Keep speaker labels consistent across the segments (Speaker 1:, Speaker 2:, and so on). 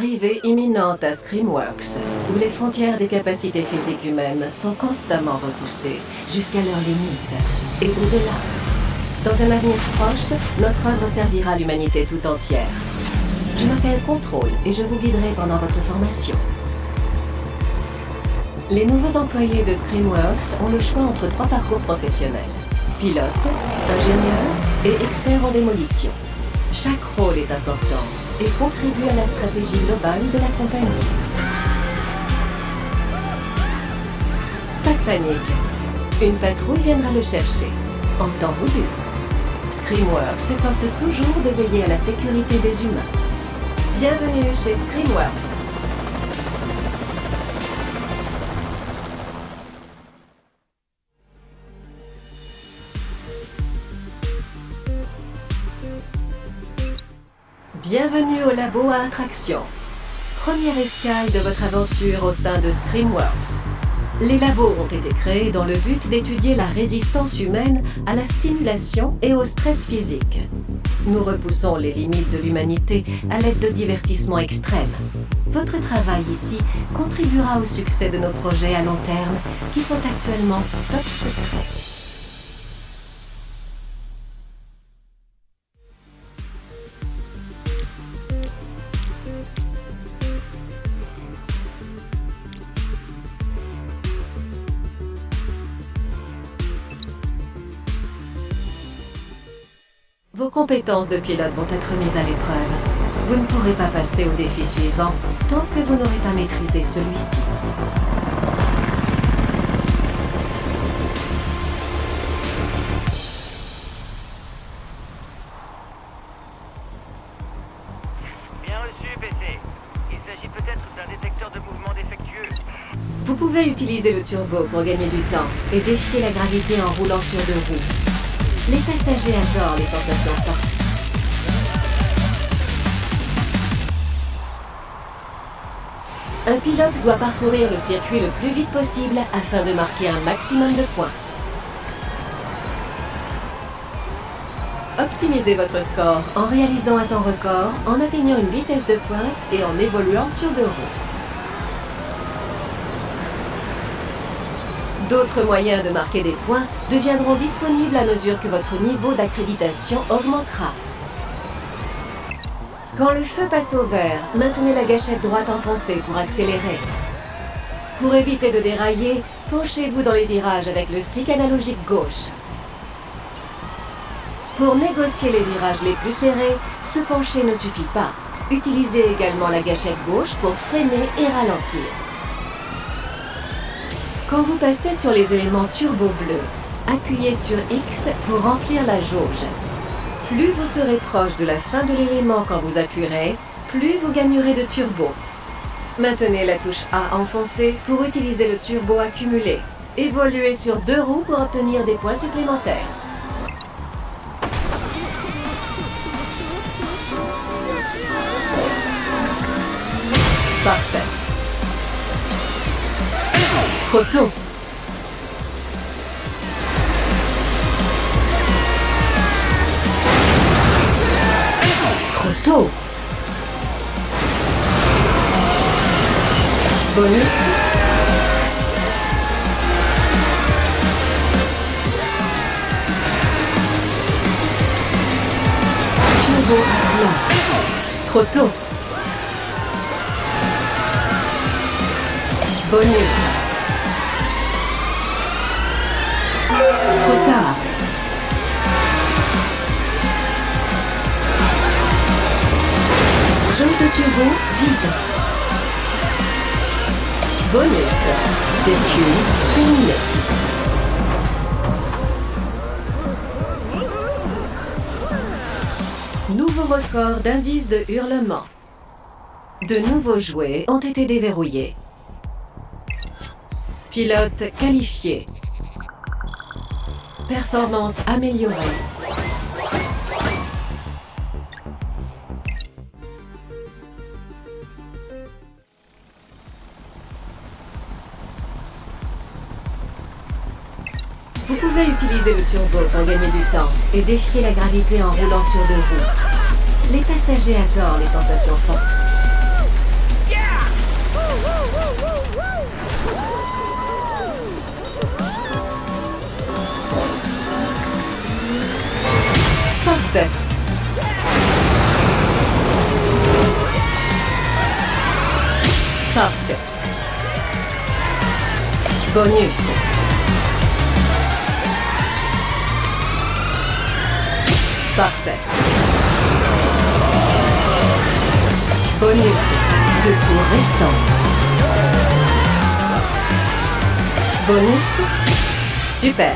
Speaker 1: Arrivée imminente à Screamworks, où les frontières des capacités physiques humaines sont constamment repoussées jusqu'à leurs limites et au-delà. Dans un avenir proche, notre œuvre servira l'humanité tout entière. Je m'appelle Contrôle et je vous guiderai pendant votre formation. Les nouveaux employés de Screamworks ont le choix entre trois parcours professionnels. Pilote, ingénieur et expert en démolition. Chaque rôle est important et contribue à la stratégie globale de la compagnie. Pas de panique. Une patrouille viendra le chercher, en temps voulu. Screamworks s'efforce toujours de veiller à la sécurité des humains. Bienvenue chez Screamworks. Bienvenue au labo à attraction. Première escale de votre aventure au sein de Screamworks. Les labos ont été créés dans le but d'étudier la résistance humaine à la stimulation et au stress physique. Nous repoussons les limites de l'humanité à l'aide de divertissements extrêmes. Votre travail ici contribuera au succès de nos projets à long terme qui sont actuellement top secrets. Vos compétences de pilote vont être mises à l'épreuve. Vous ne pourrez pas passer au défi suivant tant que vous n'aurez pas maîtrisé celui-ci.
Speaker 2: Bien reçu, PC. Il s'agit peut-être d'un détecteur de mouvement défectueux.
Speaker 1: Vous pouvez utiliser le turbo pour gagner du temps et défier la gravité en roulant sur deux roues. Les passagers adorent les sensations fortes. Un pilote doit parcourir le circuit le plus vite possible afin de marquer un maximum de points. Optimisez votre score en réalisant un temps record, en atteignant une vitesse de pointe et en évoluant sur deux roues. D'autres moyens de marquer des points deviendront disponibles à mesure que votre niveau d'accréditation augmentera. Quand le feu passe au vert, maintenez la gâchette droite enfoncée pour accélérer. Pour éviter de dérailler, penchez-vous dans les virages avec le stick analogique gauche. Pour négocier les virages les plus serrés, se pencher ne suffit pas. Utilisez également la gâchette gauche pour freiner et ralentir. Quand vous passez sur les éléments turbo bleus, appuyez sur X pour remplir la jauge. Plus vous serez proche de la fin de l'élément quand vous appuierez, plus vous gagnerez de turbo. Maintenez la touche A enfoncée pour utiliser le turbo accumulé. Évoluez sur deux roues pour obtenir des points supplémentaires. Trop tôt. Trop tôt. Bonus. Turbo. Trop tôt. Bonus. De turbo vide. Bonus. Circuit. Nouveau record d'indice de hurlement. De nouveaux jouets ont été déverrouillés. Pilote qualifié. Performance améliorée. Utilisez le turbo pour gagner du temps et défiez la gravité en roulant sur deux roues. Les passagers adorent les sensations fortes. Parfait. Parfait. Bonus. Parfait. Bonus. Deux tours restants. Bonus. Super.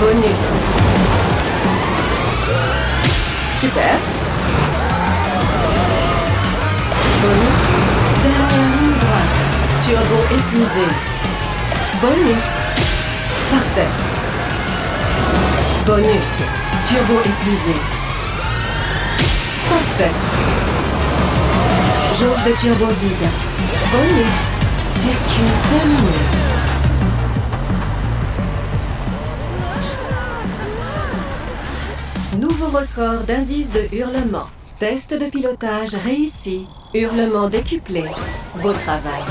Speaker 1: Bonus. Super. Bonus. Dernière ligne droite. Turbo épuisé. Bonus. Parfait. Bonus. Turbo épuisé. Parfait. Jauge de turbo vide. Bonus. Circuit terminé. Nouveau record d'indice de hurlement. Test de pilotage réussi. Hurlement décuplé. Beau travail.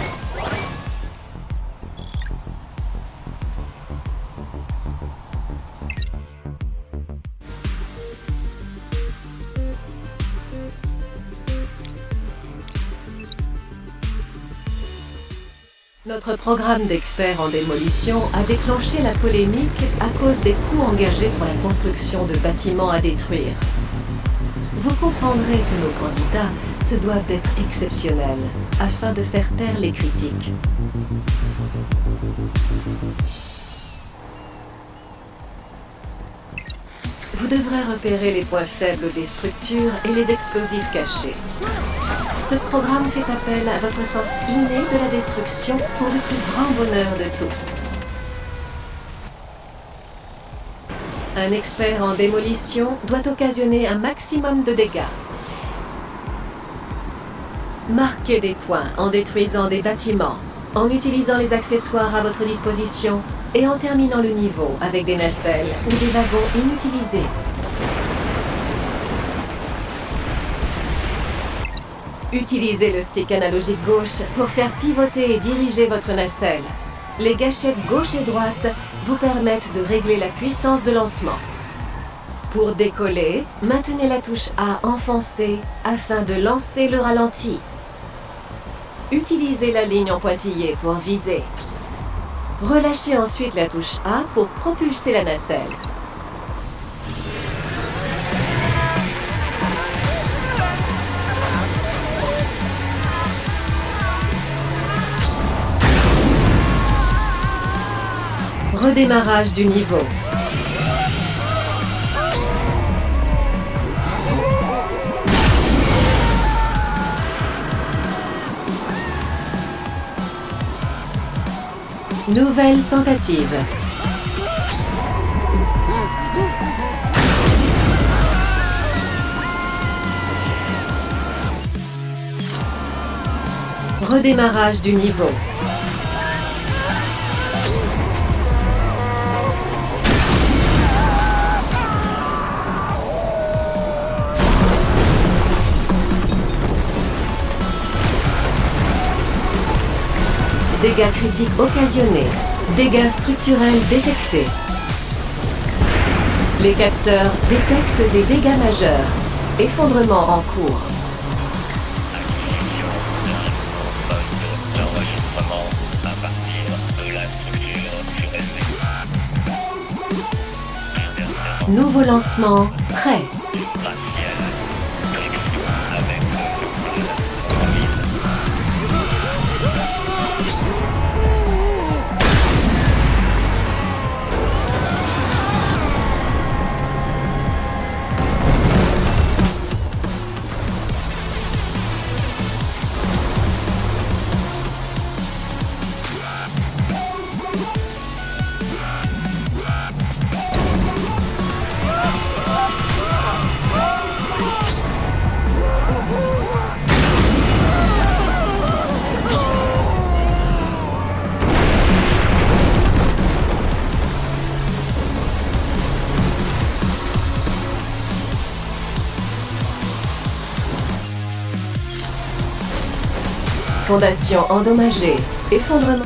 Speaker 1: Notre programme d'experts en démolition a déclenché la polémique à cause des coûts engagés pour la construction de bâtiments à détruire. Vous comprendrez que nos candidats se doivent d'être exceptionnels afin de faire taire les critiques. Vous devrez repérer les points faibles des structures et les explosifs cachés. Ce programme fait appel à votre sens inné de la destruction pour le plus grand bonheur de tous. Un expert en démolition doit occasionner un maximum de dégâts. Marquez des points en détruisant des bâtiments, en utilisant les accessoires à votre disposition et en terminant le niveau avec des nacelles ou des wagons inutilisés. Utilisez le stick analogique gauche pour faire pivoter et diriger votre nacelle. Les gâchettes gauche et droite vous permettent de régler la puissance de lancement. Pour décoller, maintenez la touche A enfoncée afin de lancer le ralenti. Utilisez la ligne en pointillé pour viser. Relâchez ensuite la touche A pour propulser la nacelle. Redémarrage du niveau. Nouvelle tentative. Redémarrage du niveau. Dégâts critiques occasionnés. Dégâts structurels détectés. Les capteurs détectent des dégâts majeurs. Effondrement en cours. Nouveau lancement prêt. Fondation endommagée. Effondrement.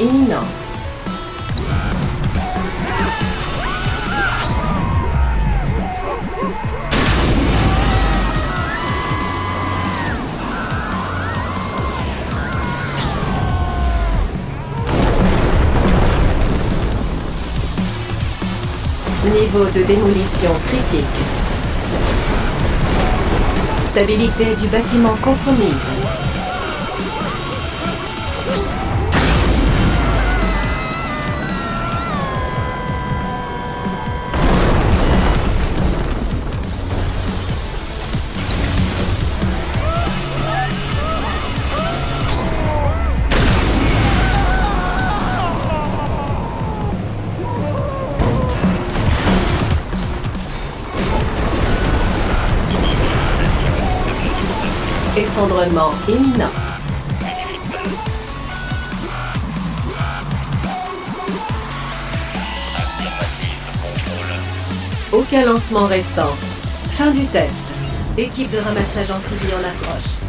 Speaker 1: imminent. Niveau de démolition critique. Stabilité du bâtiment compromise. Aucun lancement restant. Fin du test. Équipe de ramassage amphibie en approche.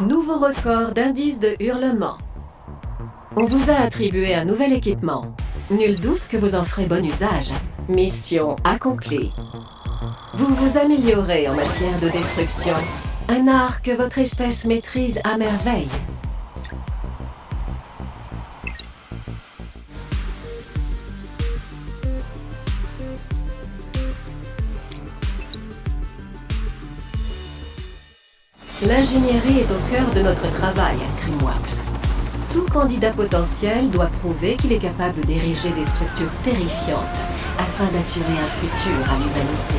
Speaker 1: Nouveau record d'indice de hurlement. On vous a attribué un nouvel équipement. Nul doute que vous en ferez bon usage. Mission accomplie. Vous vous améliorez en matière de destruction. Un art que votre espèce maîtrise à merveille. L'ingénierie est au cœur de notre travail à Screamworks. Tout candidat potentiel doit prouver qu'il est capable d'ériger des structures terrifiantes afin d'assurer un futur à l'humanité.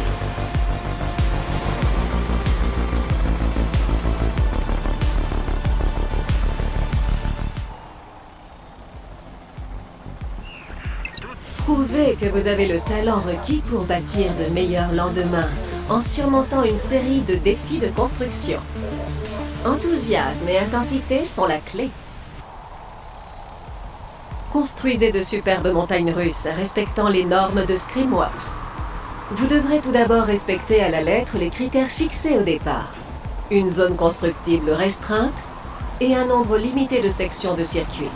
Speaker 1: Prouvez que vous avez le talent requis pour bâtir de meilleurs lendemains en surmontant une série de défis de construction. Enthousiasme et intensité sont la clé. Construisez de superbes montagnes russes respectant les normes de Screamworks. Vous devrez tout d'abord respecter à la lettre les critères fixés au départ. Une zone constructible restreinte et un nombre limité de sections de circuit.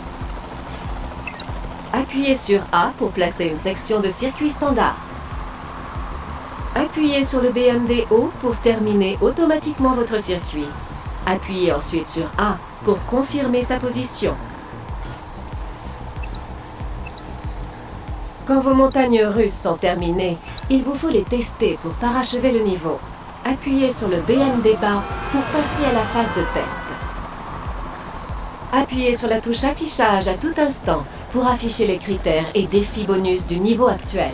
Speaker 1: Appuyez sur A pour placer une section de circuit standard. Appuyez sur le BMD haut pour terminer automatiquement votre circuit. Appuyez ensuite sur A pour confirmer sa position. Quand vos montagnes russes sont terminées, il vous faut les tester pour parachever le niveau. Appuyez sur le BMD bas pour passer à la phase de test. Appuyez sur la touche affichage à tout instant pour afficher les critères et défis bonus du niveau actuel.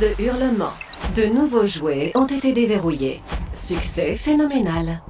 Speaker 3: De
Speaker 1: hurlements. De nouveaux jouets ont été déverrouillés. Succès phénoménal.